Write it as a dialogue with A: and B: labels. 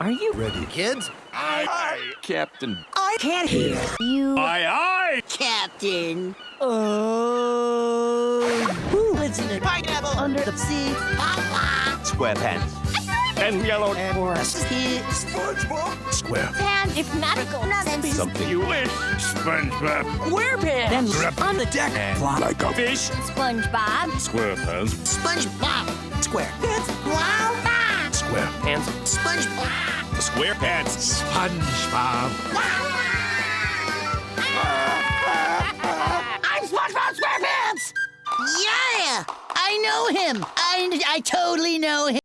A: Are you
B: Ready.
C: Kids?
D: Aye, Captain.
A: I can't hear you.
D: Aye, aye.
E: Captain.
A: Oh. Who lives in a
E: Pineapple.
A: under the sea?
E: Papa.
D: SquarePants. And yellow
A: Forest.
E: Kids.
B: Square.
E: Pants. If nautical nonsense.
D: something you wish. SpongeBob.
A: Then on the deck. Fly.
D: Like a fish.
E: SpongeBob.
D: SquarePants.
E: SpongeBob.
A: Square.
E: Wow.
D: Pants.
E: SpongeBob.
D: SquarePants.
B: SpongeBob.
E: I'm SpongeBob SquarePants. Yeah, I know him. I I totally know him.